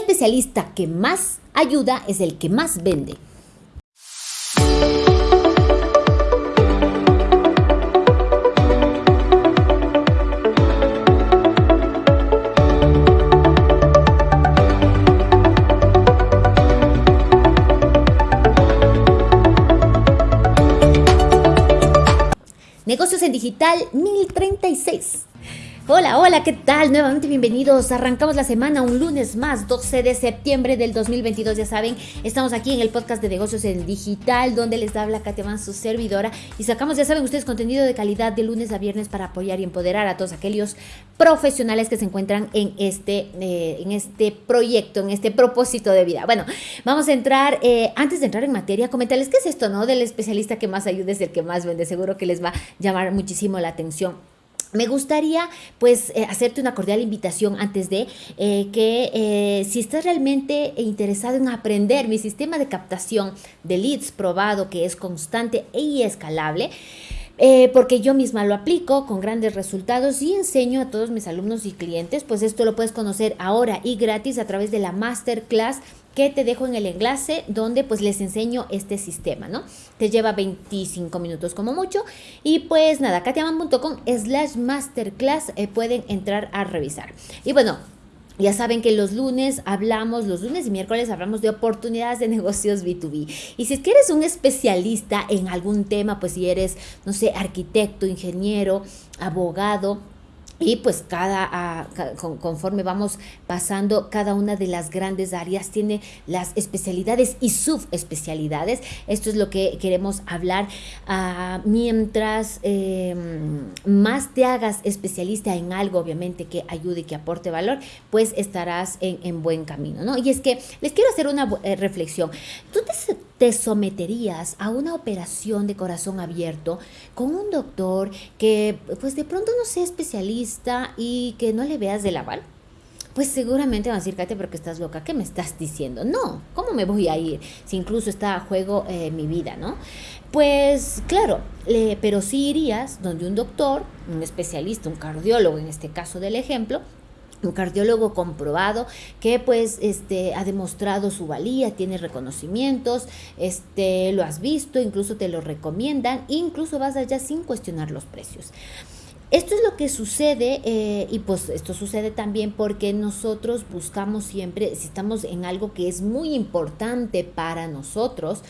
especialista que más ayuda es el que más vende. Negocios en Digital 1036. Hola, hola, ¿qué tal? Nuevamente bienvenidos. Arrancamos la semana un lunes más, 12 de septiembre del 2022. Ya saben, estamos aquí en el podcast de negocios en digital, donde les habla Katia su servidora. Y sacamos, ya saben ustedes, contenido de calidad de lunes a viernes para apoyar y empoderar a todos aquellos profesionales que se encuentran en este, eh, en este proyecto, en este propósito de vida. Bueno, vamos a entrar, eh, antes de entrar en materia, comentarles qué es esto, ¿no? Del especialista que más ayuda es el que más vende. Seguro que les va a llamar muchísimo la atención. Me gustaría pues eh, hacerte una cordial invitación antes de eh, que eh, si estás realmente interesado en aprender mi sistema de captación de leads probado que es constante y escalable, porque yo misma lo aplico con grandes resultados y enseño a todos mis alumnos y clientes, pues esto lo puedes conocer ahora y gratis a través de la masterclass que te dejo en el enlace donde pues les enseño este sistema, ¿no? Te lleva 25 minutos como mucho y pues nada, katiaman.com slash masterclass eh, pueden entrar a revisar. Y bueno, ya saben que los lunes hablamos, los lunes y miércoles hablamos de oportunidades de negocios B2B. Y si es que eres un especialista en algún tema, pues si eres, no sé, arquitecto, ingeniero, abogado, y pues cada, ah, conforme vamos pasando, cada una de las grandes áreas tiene las especialidades y subespecialidades. Esto es lo que queremos hablar. Ah, mientras em, más te hagas especialista en algo, obviamente, que ayude que aporte valor, pues estarás en, buen camino, ¿no? Y es que les quiero hacer una eh, reflexión. Tú te te someterías a una operación de corazón abierto con un doctor que pues de pronto no sea especialista y que no le veas de lavar? Pues seguramente van a decir, Katia, pero que estás loca, ¿qué me estás diciendo? No, ¿cómo me voy a ir si incluso está a juego eh, mi vida, no? Pues claro, pero sí irías donde un doctor, un especialista, un cardiólogo en este caso del ejemplo, un cardiólogo comprobado que pues este ha demostrado su valía, tiene reconocimientos, este lo has visto, incluso te lo recomiendan, incluso vas allá sin cuestionar los precios. Esto es lo que sucede eh, y pues esto sucede también porque nosotros buscamos siempre, si estamos en algo que es muy importante para nosotros,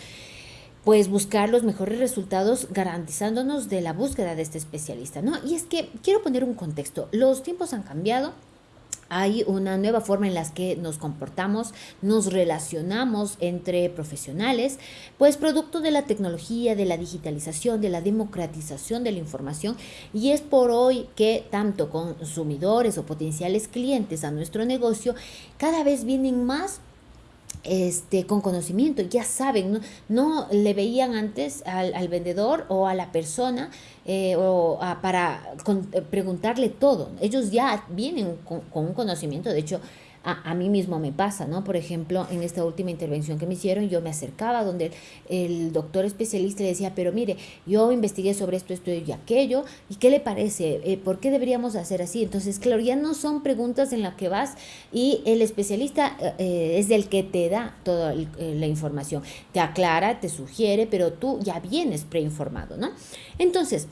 pues buscar los mejores resultados garantizándonos de la búsqueda de este especialista, ¿no? Y es que quiero poner un contexto, los tiempos han cambiado, hay una nueva forma en la que nos comportamos, nos relacionamos entre profesionales, pues producto de la tecnología, de la digitalización, de la democratización de la información y es por hoy que tanto consumidores o potenciales clientes a nuestro negocio cada vez vienen más este, con conocimiento, ya saben, no, le veían antes al, vendedor o a la persona eh, o para eh, preguntarle todo. Ellos ya vienen con, con, un conocimiento, de hecho, a, mí mismo me pasa, ¿no? Por ejemplo, en esta última intervención que me hicieron, yo me acercaba donde el doctor especialista le decía, pero mire, yo investigué sobre esto, esto y aquello, ¿y qué le parece? Eh, ¿Por qué deberíamos hacer así? Entonces, claro, ya no son preguntas en las que vas y el especialista eh, es el que te da toda eh, la información, te aclara, te sugiere, pero tú ya vienes preinformado, ¿no? Entonces,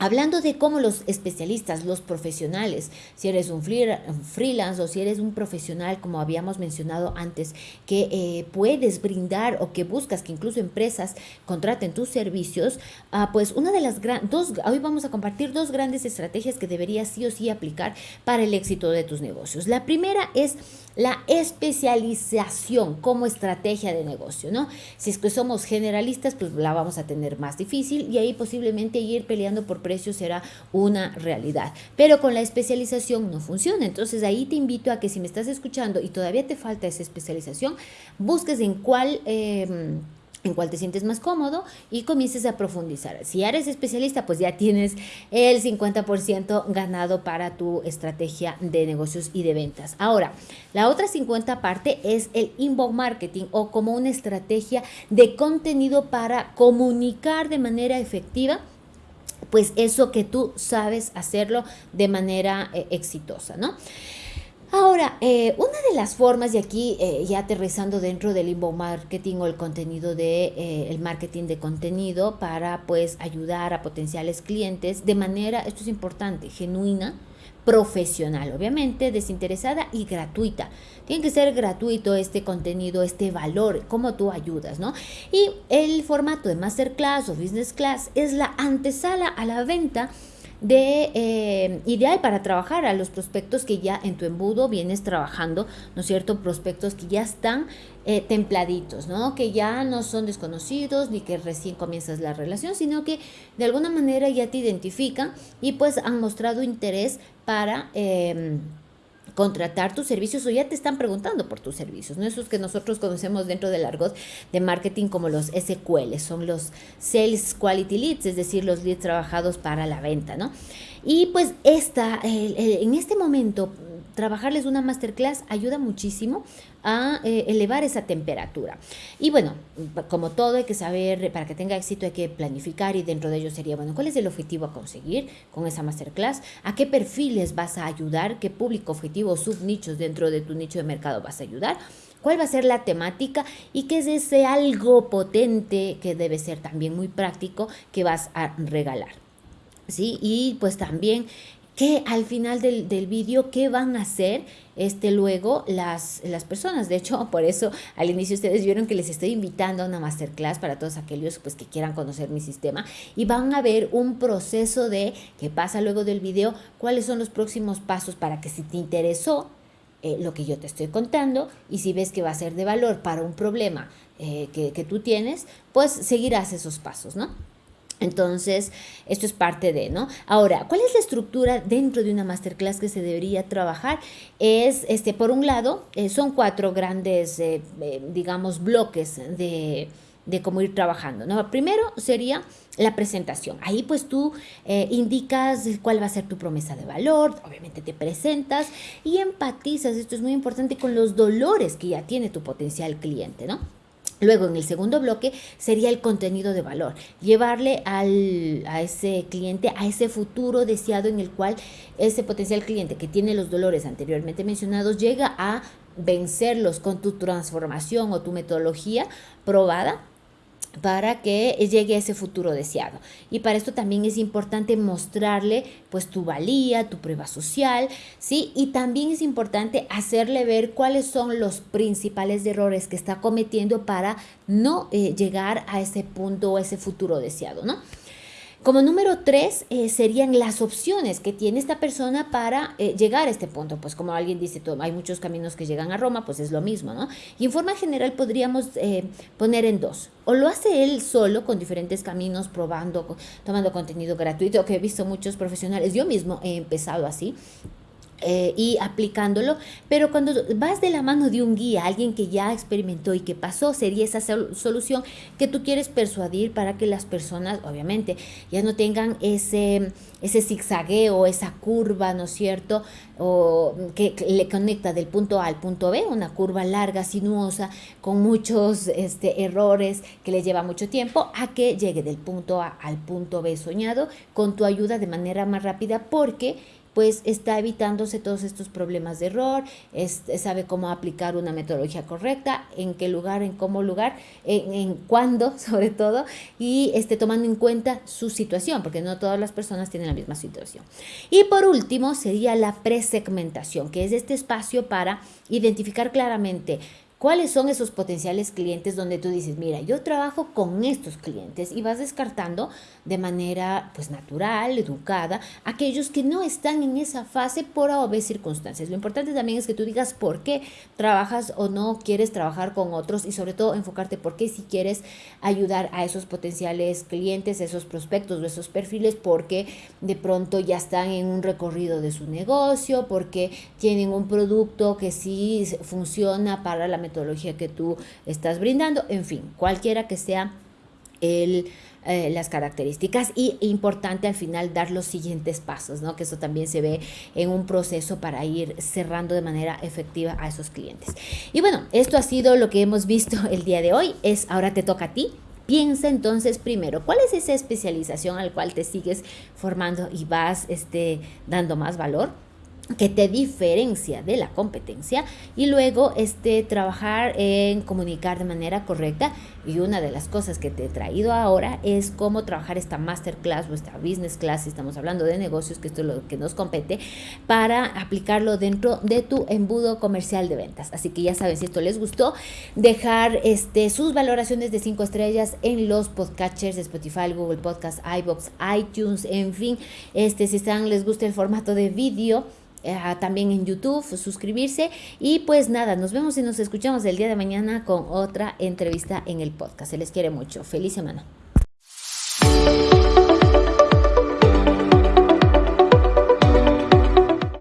Hablando de cómo los especialistas, los profesionales, si eres un freelance o si eres un profesional, como habíamos mencionado antes, que eh, puedes brindar o que buscas que incluso empresas contraten tus servicios, ah, pues una de las dos, hoy vamos a compartir dos grandes estrategias que deberías sí o sí aplicar para el éxito de tus negocios. La primera es la especialización como estrategia de negocio, ¿no? Si es que somos generalistas, pues la vamos a tener más difícil y ahí posiblemente ir peleando por precios será una realidad. Pero con la especialización no funciona. Entonces ahí te invito a que si me estás escuchando y todavía te falta esa especialización, busques en cuál... Eh, en cuál te sientes más cómodo y comiences a profundizar. Si eres especialista, pues ya tienes el 50% ganado para tu estrategia de negocios y de ventas. Ahora, la otra 50 parte es el inbound marketing o como una estrategia de contenido para comunicar de manera efectiva pues eso que tú sabes hacerlo de manera eh, exitosa, ¿no? Ahora, eh, una de las formas, y aquí eh, ya aterrizando dentro del inbound marketing o el contenido de eh, el marketing de contenido para pues ayudar a potenciales clientes de manera, esto es importante, genuina, profesional, obviamente, desinteresada y gratuita. Tiene que ser gratuito este contenido, este valor, cómo tú ayudas, ¿no? Y el formato de masterclass o business class es la antesala a la venta de eh, ideal para trabajar a los prospectos que ya en tu embudo vienes trabajando, ¿no es cierto? Prospectos que ya están eh, templaditos, ¿no? Que ya no son desconocidos ni que recién comienzas la relación, sino que de alguna manera ya te identifican y pues han mostrado interés para... Em, contratar tus servicios o ya te están preguntando por tus servicios, ¿no? Esos que nosotros conocemos dentro del argot de marketing como los SQL, son los Sales Quality Leads, es decir, los leads trabajados para la venta, ¿no? Y pues esta, en este momento, trabajarles una masterclass ayuda muchísimo a eh, elevar esa temperatura. Y bueno, como todo hay que saber, para que tenga éxito hay que planificar y dentro de ello sería, bueno, ¿cuál es el objetivo a conseguir con esa masterclass? ¿A qué perfiles vas a ayudar? ¿Qué público objetivo o subnichos dentro de tu nicho de mercado vas a ayudar? cuál va a ser la temática y qué es ese algo potente que debe ser también muy práctico que vas a regalar. ¿Sí? Y pues también que al final del, del vídeo, qué van a hacer este, luego las, las personas. De hecho, por eso al inicio ustedes vieron que les estoy invitando a una masterclass para todos aquellos pues, que quieran conocer mi sistema y van a ver un proceso de qué pasa luego del video, cuáles son los próximos pasos para que si te interesó eh, lo que yo te estoy contando y si ves que va a ser de valor para un problema eh, que, que tú tienes, pues seguirás esos pasos, ¿no? Entonces, esto es parte de, ¿no? Ahora, ¿cuál es la estructura dentro de una masterclass que se debería trabajar? Es, este, por un lado, eh, son cuatro grandes, eh, eh, digamos, bloques de, de, cómo ir trabajando, ¿no? Primero sería la presentación. Ahí pues tú indicas cuál va a ser tu promesa de valor, obviamente te presentas y empatizas, esto es muy importante, con los dolores que ya tiene tu potencial cliente, ¿no? Luego, en el segundo bloque, sería el contenido de valor. Llevarle al, a ese cliente, a ese futuro deseado en el cual ese potencial cliente que tiene los dolores anteriormente mencionados llega a vencerlos con tu transformación o tu metodología probada para que llegue a ese futuro deseado. Y para esto también es importante mostrarle pues tu valía, tu prueba social, ¿sí? Y también es importante hacerle ver cuáles son los principales errores que está cometiendo para no eh, llegar a ese punto o ese futuro deseado, ¿no? Como número tres eh, serían las opciones que tiene esta persona para eh, llegar a este punto. Pues como alguien dice, hay muchos caminos que llegan a Roma, pues es lo mismo, ¿no? Y en forma general podríamos eh, poner en dos. O lo hace él solo con diferentes caminos, probando, tomando contenido gratuito, que he visto muchos profesionales. Yo mismo he empezado así. Eh, y aplicándolo, pero cuando vas de la mano de un guía, alguien que ya experimentó y que pasó, sería esa solución que tú quieres persuadir para que las personas, obviamente, ya no tengan ese, ese zigzagueo, esa curva, ¿no es cierto? O que le conecta del punto A al punto B, una curva larga, sinuosa, con muchos este, errores que le lleva mucho tiempo, a que llegue del punto A al punto B soñado con tu ayuda de manera más rápida, porque pues está evitándose todos estos problemas de error, sabe cómo aplicar una metodología correcta, en qué lugar, en cómo lugar, en, en cuándo sobre todo, y esté tomando en cuenta su situación, porque no todas las personas tienen la misma situación. Y por último sería la presegmentación, que es este espacio para identificar claramente ¿Cuáles son esos potenciales clientes donde tú dices, mira, yo trabajo con estos clientes y vas descartando de manera pues natural, educada, aquellos que no están en esa fase por obvias circunstancias. Lo importante también es que tú digas por qué trabajas o no quieres trabajar con otros y sobre todo enfocarte por qué si quieres ayudar a esos potenciales clientes, esos prospectos o esos perfiles, porque de pronto ya están en un recorrido de su negocio, porque tienen un producto que sí funciona para la metodología que tú estás brindando, en fin, cualquiera que sea el, eh, las características y importante al final dar los siguientes pasos, ¿no? que eso también se ve en un proceso para ir cerrando de manera efectiva a esos clientes. Y bueno, esto ha sido lo que hemos visto el día de hoy, es ahora te toca a ti. Piensa entonces primero, ¿cuál es esa especialización al cual te sigues formando y vas este, dando más valor? Que te diferencia de la competencia y luego este trabajar en comunicar de manera correcta. Y una de las cosas que te he traído ahora es cómo trabajar esta masterclass o esta business class si estamos hablando de negocios que esto es lo que nos compete para aplicarlo dentro de tu embudo comercial de ventas. Así que ya sabes si esto les gustó dejar este sus valoraciones de 5 estrellas en los podcatchers de Spotify Google Podcast iBox iTunes en fin este si están les gusta el formato de vídeo también en YouTube, suscribirse y pues nada, nos vemos y nos escuchamos el día de mañana con otra entrevista en el podcast. Se les quiere mucho. Feliz semana.